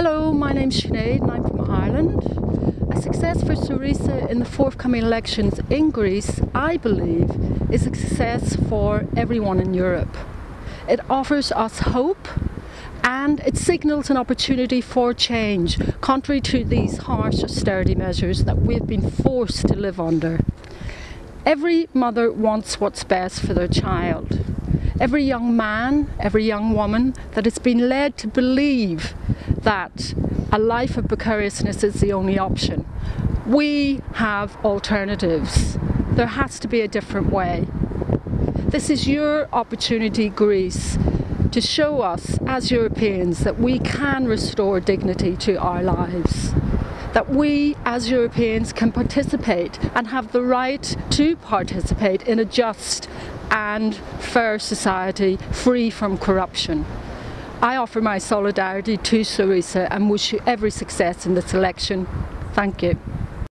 Hello, my name's Sinead and I'm from Ireland. A success for Syriza in the forthcoming elections in Greece, I believe, is a success for everyone in Europe. It offers us hope and it signals an opportunity for change, contrary to these harsh austerity measures that we've been forced to live under. Every mother wants what's best for their child. Every young man, every young woman that has been led to believe that a life of precariousness is the only option. We have alternatives. There has to be a different way. This is your opportunity, Greece, to show us as Europeans that we can restore dignity to our lives. That we as Europeans can participate and have the right to participate in a just and fair society free from corruption. I offer my solidarity to Syriza and wish you every success in this election. Thank you.